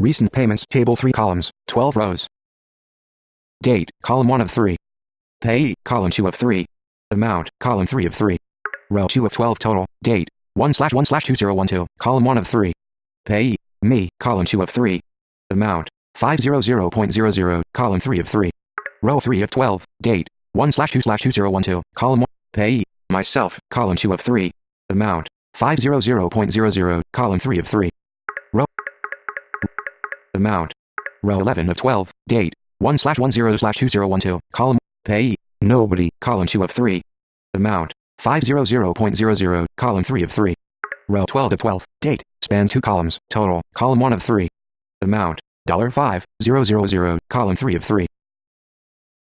Recent payments table 3 columns, 12 rows. Date, column 1 of 3. Pay, column 2 of 3. Amount, column 3 of 3. Row 2 of 12 total. Date, 1 slash 1 slash 2012, column 1 of 3. Pay, me, column 2 of 3. Amount, 500.00, column 3 of 3. Row 3 of 12, date, 1 slash 2 slash 2012, column 1. Pay, myself, column 2 of 3. Amount, 500.00, column 3 of 3. Amount. Row 11 of 12, date, 1 slash 10 slash 2012, column, pay, nobody, column 2 of 3. Amount, 500.00, column 3 of 3. Row 12 of 12, date, spans 2 columns, total, column 1 of 3. Amount, $5, 000, column 3 of 3.